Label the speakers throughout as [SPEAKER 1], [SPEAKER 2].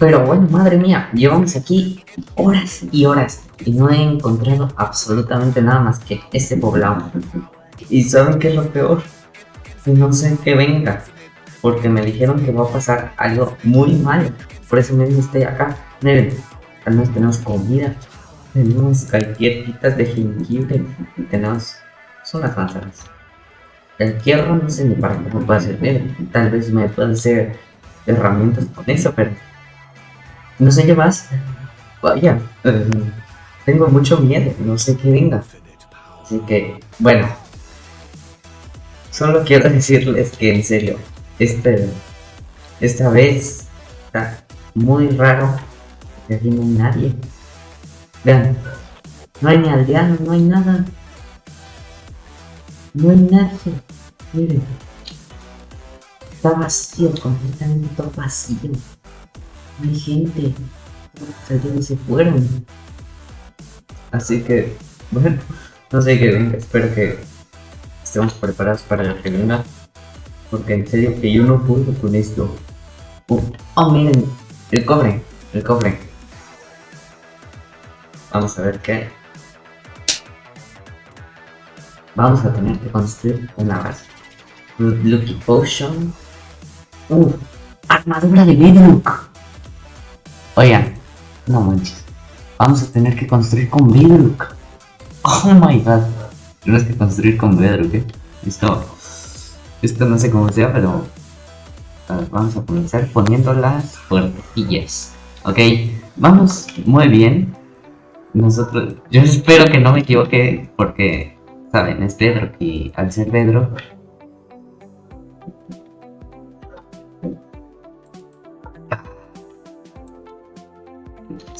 [SPEAKER 1] Pero bueno, madre mía, llevamos aquí horas y horas y no he encontrado absolutamente nada más que este poblado. ¿Y saben qué es lo peor? No sé qué venga, porque me dijeron que va a pasar algo muy malo. Por eso mismo estoy acá. Miren, al menos tenemos comida, tenemos galletitas de jengibre tenemos... son las manzanas. El hierro no sé ni para qué me puede servir. Tal vez me puede hacer herramientas con eso, pero... No sé qué más. Vaya, eh, tengo mucho miedo, no sé qué venga. Así que, bueno. Solo quiero decirles que en serio, este, esta vez está muy raro aquí no hay nadie. Vean, no hay ni aldeano, no hay nada. No hay nadie. Miren. Está vacío, completamente vacío. Hay gente. Todos se fueron. Así que, bueno, no sé qué venga. Espero que estemos preparados para la que Porque en serio que yo no puedo con esto. oh, miren, el cobre, el cobre. Vamos a ver qué. Vamos a tener que construir una base. Lucky Potion. Uf, armadura de Bedrock. Oigan, no manches. Vamos a tener que construir con Bedrock. Oh my god. Tenemos que construir con Bedrock, ¿eh? Esto, esto no sé cómo sea, pero vamos a comenzar poniendo las puertillas. Ok, vamos muy bien. Nosotros, yo espero que no me equivoque porque, saben, es Pedro y al ser Pedro...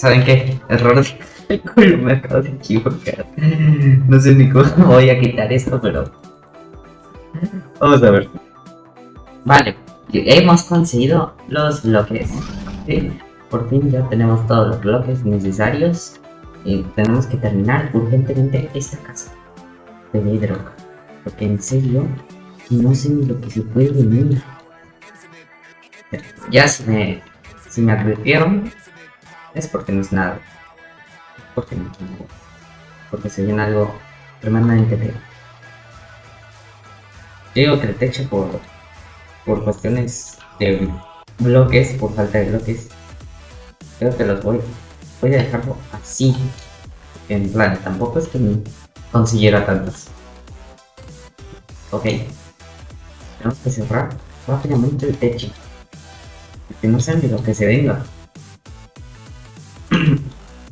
[SPEAKER 1] ¿Saben qué? Error me acabo de equivocar. No sé ni cómo voy a quitar esto, pero... Vamos a ver. Vale, hemos conseguido los bloques. Por fin ya tenemos todos los bloques necesarios. Y tenemos que terminar urgentemente esta casa de vidro. Porque en serio, no sé ni lo que se puede venir. Ya se me, se me advirtieron. Es porque no es nada. Porque no es nada. Porque se viene algo tremendamente feo. Digo que el techo por por cuestiones de bloques, por falta de bloques, creo que los voy, voy a dejarlo así. En plan, tampoco es que me consiguiera tantos. Ok. Tenemos que cerrar rápidamente el techo. Que no sean de lo que se venga.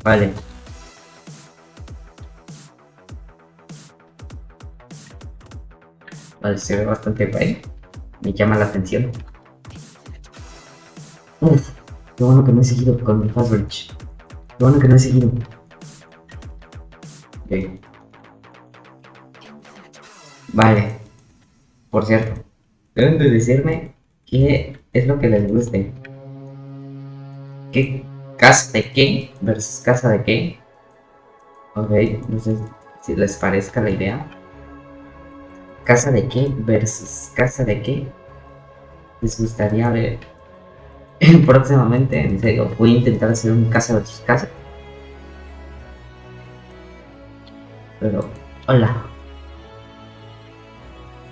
[SPEAKER 1] Vale. Vale, se ve bastante bien me llama la atención. Uf, qué bueno que no he seguido con mi fast reach. Qué bueno que no he seguido. Ok. Vale. Por cierto, deben de decirme qué es lo que les guste. ¿Qué casa de qué versus casa de qué? Ok, no sé si les parezca la idea. ¿Casa de qué versus casa de qué? Les gustaría ver próximamente, en serio, voy a intentar hacer un casa versus casa. Pero, hola.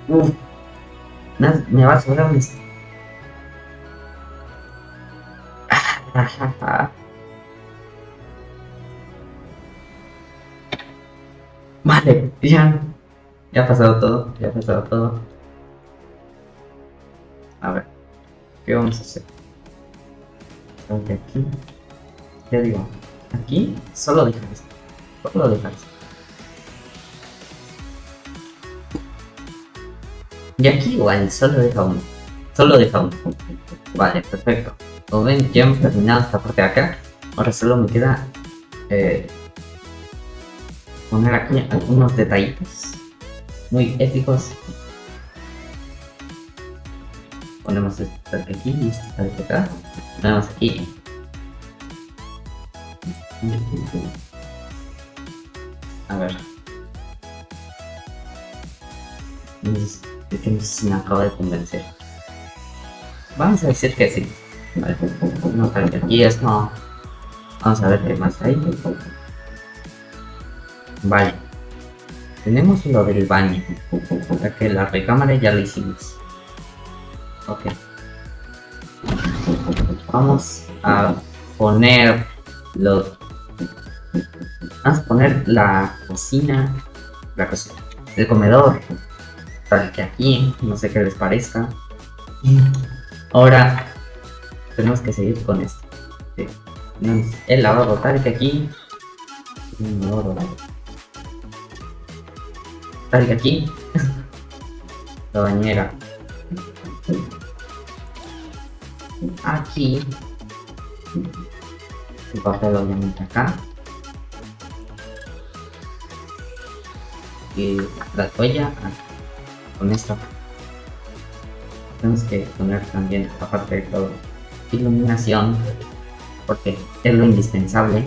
[SPEAKER 1] Uf, me va a sobrar un... Vale, ya ya ha pasado todo, ya ha pasado todo. A ver, ¿qué vamos a hacer? Aquí, ya digo, aquí solo dejar esto, solo dejar esto. Y aquí igual, solo deja uno, solo deja uno. Vale, perfecto. Como ven, ya hemos terminado esta parte de acá. Ahora solo me queda eh, poner aquí algunos detallitos muy épicos. Ponemos este aquí y este acá. Ponemos aquí. A ver. Es me acaba de convencer. Vamos a decir que sí. Vale. No tal que aquí es no. Vamos a ver qué más hay. Vale. Tenemos lo del baño. Ya que la recámara ya lo hicimos. Ok. Vamos a poner los... Vamos a poner la cocina. La cocina. El comedor. Tal que aquí. No sé qué les parezca. Ahora tenemos que seguir con esto. El lavabo tal que aquí. Tal que aquí. La bañera. Aquí. El papel obviamente acá. Y la toalla con esto tenemos que poner también, aparte de todo, iluminación, porque es lo indispensable.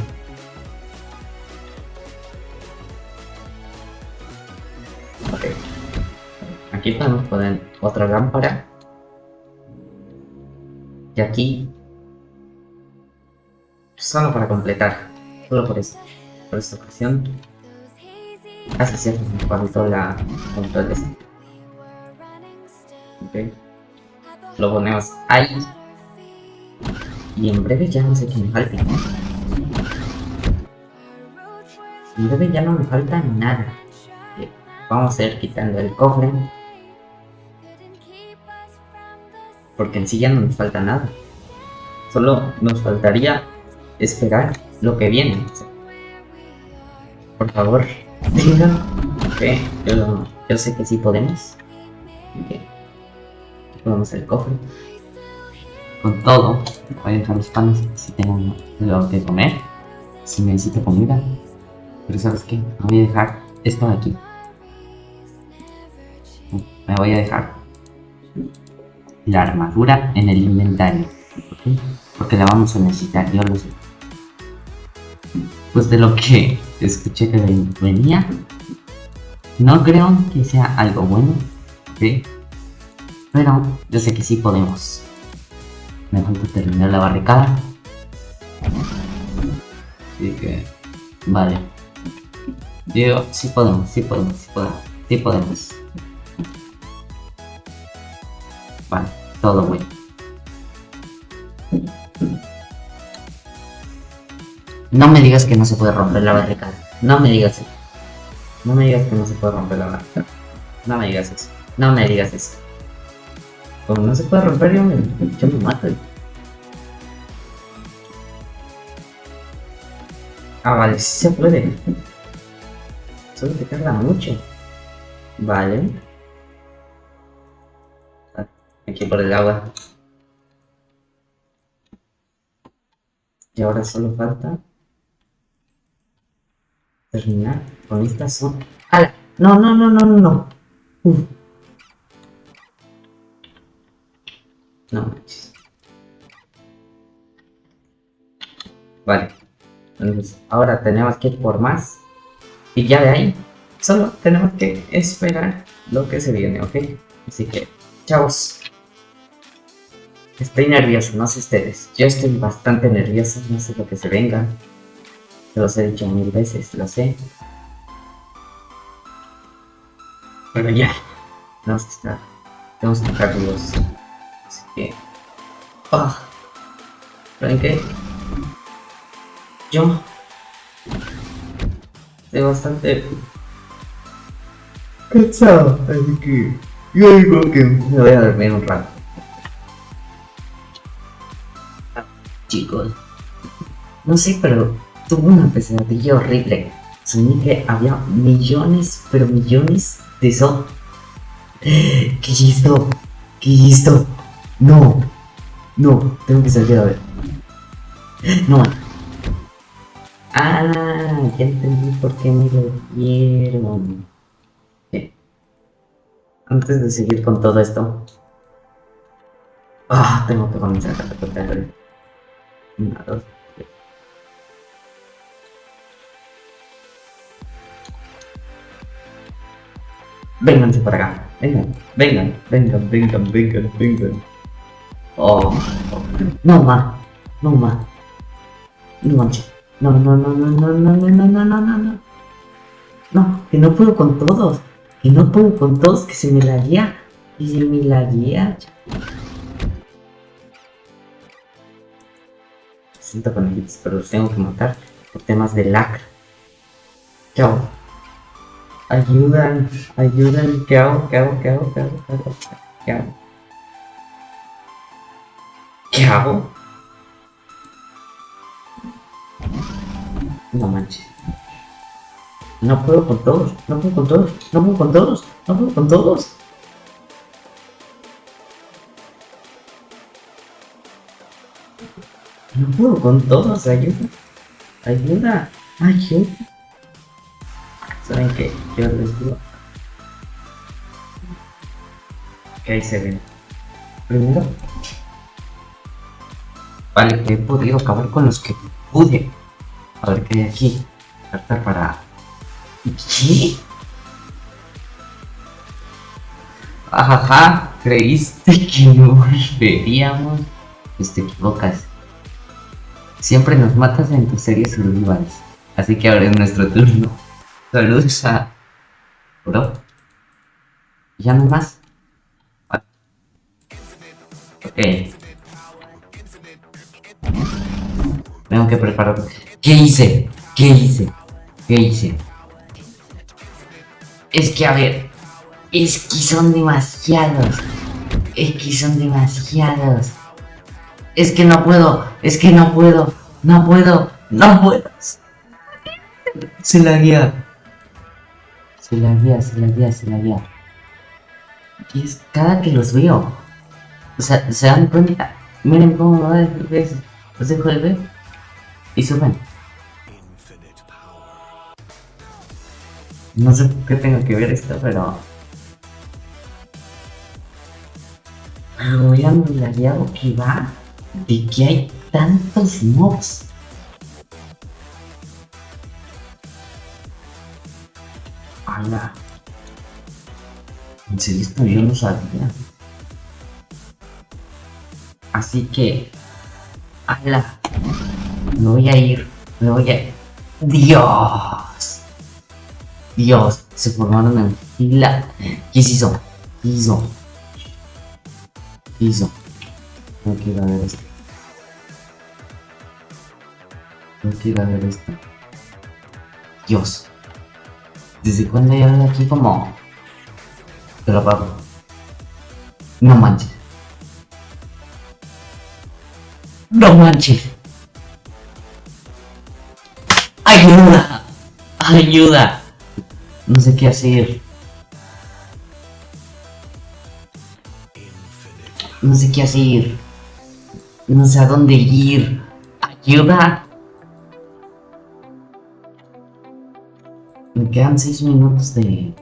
[SPEAKER 1] Aquí podemos poner otra lámpara. Y aquí, solo para completar, solo por por esta ocasión. Así cierto, me faltó la de Ok lo ponemos ahí. Y en breve ya no sé qué me falta. En breve ya no me falta nada. Eh, vamos a ir quitando el cofre. Porque en sí ya no nos falta nada. Solo nos faltaría esperar lo que viene. Por favor, digan que yo, sé que sí podemos ponemos el cofre con todo. Voy a dejar los panes si tengo algo que comer, si necesito comida. Pero sabes qué, voy a dejar esto de aquí. Me voy a dejar la armadura en el inventario. Porque la vamos a necesitar, yo lo sé. Pues de lo que escuché que venía, no creo que sea algo bueno. ¿okay? Pero yo sé que sí podemos. Me falta terminar la barricada. Así que... Vale. Digo, sí podemos, sí podemos, sí podemos, sí podemos. Vale, todo bueno. No me digas que no se puede romper la barricada. No me digas eso. No me digas que no se puede romper la barricada. No me digas eso. No me digas eso. Como no se puede romper, yo me, mato. Ah, vale, sí se puede. Solo te carga mucho. Vale. Aquí por el agua. Y ahora solo falta terminar con esta zona. ¡Hala! No, no, no, no, no. Uf. No manches. Vale. Entonces, ahora tenemos que ir por más. Y ya de ahí, solo tenemos que esperar lo que se viene, ¿ok? Así que, chavos. Estoy nervioso, no sé ustedes. Yo estoy bastante nervioso, no sé lo que se venga. Se los he dicho mil veces, lo sé. Pero ya, tenemos que estar, tenemos que estar. Así que... Ah. ¿Saben qué? Yo... Estoy bastante... Cansado, así que... Yo digo que me voy a dormir un rato. chicos. No sé, pero tuve una pesadilla horrible. Soñé que había millones, pero millones de eso. ¿Qué es esto? ¿Qué es esto? No. No, tengo que salir a ver. No. Ah, ya entendí por qué me lo dieron. Antes de seguir con todo esto. Ah, tengo que comenzar a recortar. Una. Vénganse para acá. Vengan, vengan, vengan, vengan, vengan, vengan. Oh. No, ma. No, ma. No manches. No, no, no, no, no, no, no, no, no, no, no, no. No, que no puedo con todos. Que no puedo con todos, que se me la guía. Y se me la guía. Siento con ellos, pero los tengo que matar por temas de lacra. ¿Qué hago? Ayudan, ayudan. ¿Qué hago? ¿Qué hago? ¿Qué hago? ¿Qué hago? ¿Qué hago? ¿Qué hago? ¿Qué hago? No manches. No puedo con todos, no puedo con todos, no puedo con todos, no puedo con todos. No puedo con todos, ayuda. Ayuda, ayuda. ¿Saben qué? Yo les digo. Que ahí se ven. Primero. Vale, que he podido acabar con los que pude. A ver qué hay aquí. Carta para... ¿Qué? Ajaja, ¿creíste que no volveríamos? Pues te equivocas. Siempre nos matas en tus series survivals. Así que ahora es nuestro turno. Saludos a... Bro. ¿Ya no más? Ok. Que preparar... ¿Qué hice? ¿Qué hice? ¿Qué hice? Es que a ver, es que son demasiados. Es que son demasiados. Es que no puedo, es que no puedo, no puedo, no puedo. Se la guía. Se la guía, se la guía, se la guía. Y es cada que los veo. O sea, se dan cuenta. Miren cómo va Los dejo de ver. Y suben. No sé qué tengo que ver esto, pero... Voy a mirar que va de que hay tantos mobs. ¡Hala! En serio, esto yo no sabía. Así que... ¡Hala! Me voy a ir. Me voy a. ¡Dios! Dios, se formaron en fila. ¿Qué se hizo? ¿Qué hizo? ¿Qué hizo? No quiero ver esto. No quiero ver esto. Dios. ¿Desde cuándo algo aquí como... Te lo apago. No manches. No manches. Ayuda. Ayuda. No sé qué hacer. No sé qué hacer. No sé a dónde ir. Ayuda. Me quedan seis minutos de...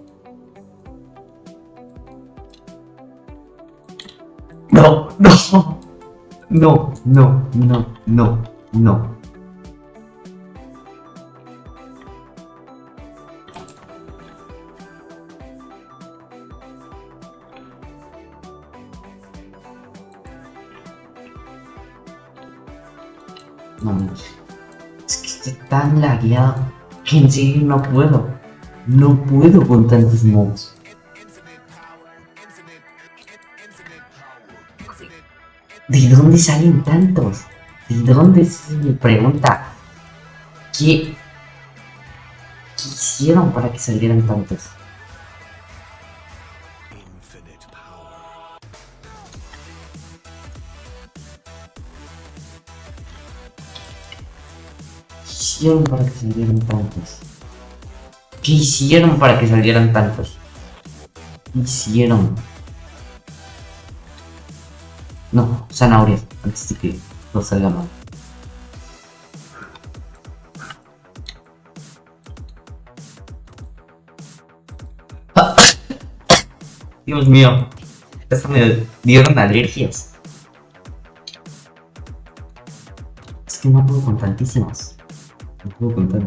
[SPEAKER 1] No, no. No, no, no, no, no. No, es que estoy tan lagueado que en serio no puedo. No puedo con tantos mobs. ¿De dónde salen tantos? ¿De dónde se me pregunta? ¿Qué, ¿Qué hicieron para que salieran tantos? Hicieron para que salieran tantos? ¿Qué hicieron para que salieran tantos? ¿Qué hicieron? No, zanahorias, antes de que no salga mal. Dios mío, hasta me dieron alergias. Es que no puedo con tantísimos. No puedo contar.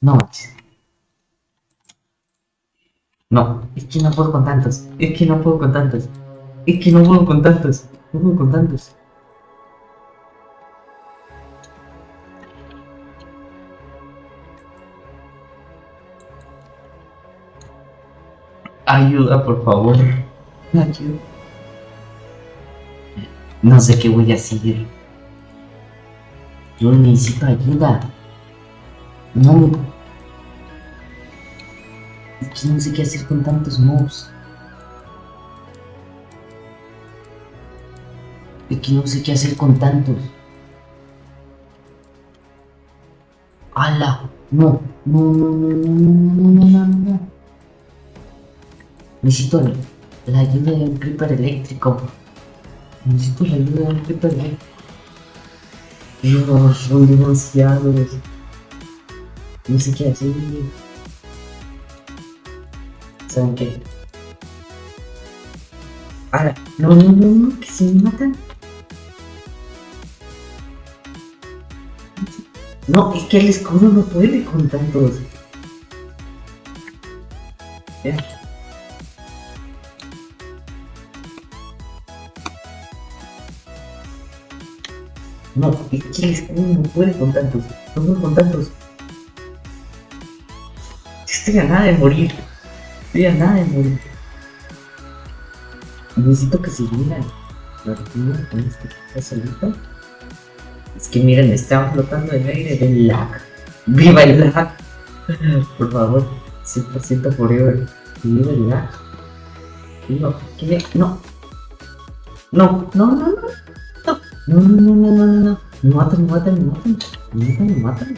[SPEAKER 1] No No, es que no puedo con tantos. Es que no puedo con tantos. Es que no puedo con tantos. No puedo con tantos. Ayuda, por favor. Ayuda. No sé qué voy a hacer. Yo necesito ayuda. No. Es que no sé qué hacer con tantos mobs. Es que no sé qué hacer con tantos. ¡Hala! No, no, no, no, no, no, no, no, no, no. Necesito la ayuda de un creeper eléctrico. Necesito la ayuda de un creeper eléctrico. Juro, fui denunciado. Isso que é assim. Sangue. Ah, Não, não, não, que se me mata. No, es que el escudo no puede con tantos. Ya. No, es el escudo no puede con tantos. No con tantos. Estoy a nada de morir. Estoy a nada de morir. Necesito que se miren. La rutina con este que solito. Es que miren, están flotando el aire del lag. ¡Viva el lag! Por favor, 100% forever. ¡Viva el lag! No, ¿qué? No. No, no, no, no. No, no, no, no, no, no. Me matan, me matan, me matan. Me matan, me matan.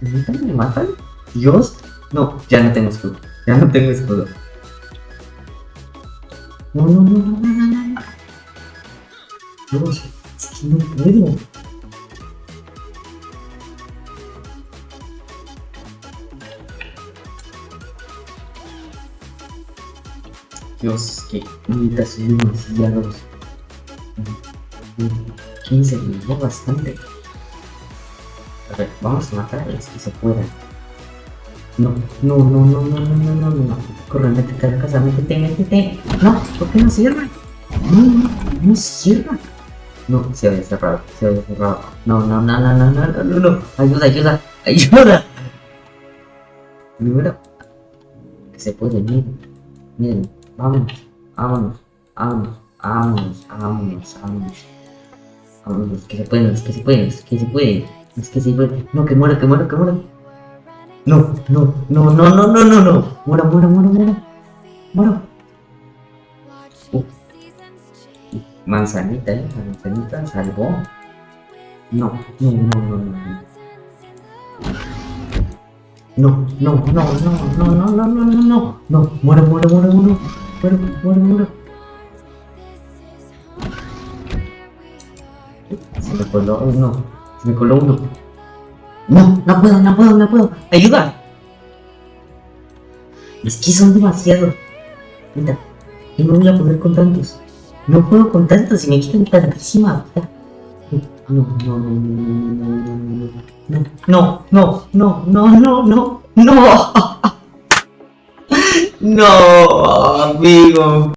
[SPEAKER 1] Me matan, me matan. Dios. No, ya no tengo escudo. Ya no tengo escudo. No, no, no, no, no, no, no. Dios, es que no puedo. Dios, que neta son demasiados. 15 me dio bastante. A ver, vamos a matar a los que se puedan. No, no, no, no, no, no, no, no, no. Corre, métete a la casa, métete, métete. No, ¿por qué no cierra? No, no, no cierra. No, se había cerrado, se había cerrado. No, no, no, no, no, no, no, no, no. Ayuda, ayuda, ayuda. Primero, que se puede, miren, miren, vámonos, vámonos, vámonos, vámonos, vámonos, vámonos. Vámonos, que se pueden, que se pueden, que se pueden, es que se pueden. No, que muera, que muera, que muera. No, no, no, no, no, no, no, no. Muera, muera, muera, muera. Muera. Uh. Manzanita, eh. Manzanita salvó. No, no, no, no, no. No, no, no, no, no, no, no, no, no, no. No, muera, muera, muera, muera. Muera, muera, muera. Se me coló uno. Se me coló uno. No, no puedo, no puedo, no puedo. ¡Ayuda! Es que son demasiados. Mira, y no voy a poder con tantos. No puedo con tantos y me quitan tantísima. No, no, no, no, no, no, no, no, no, no, no, no, no, amigo.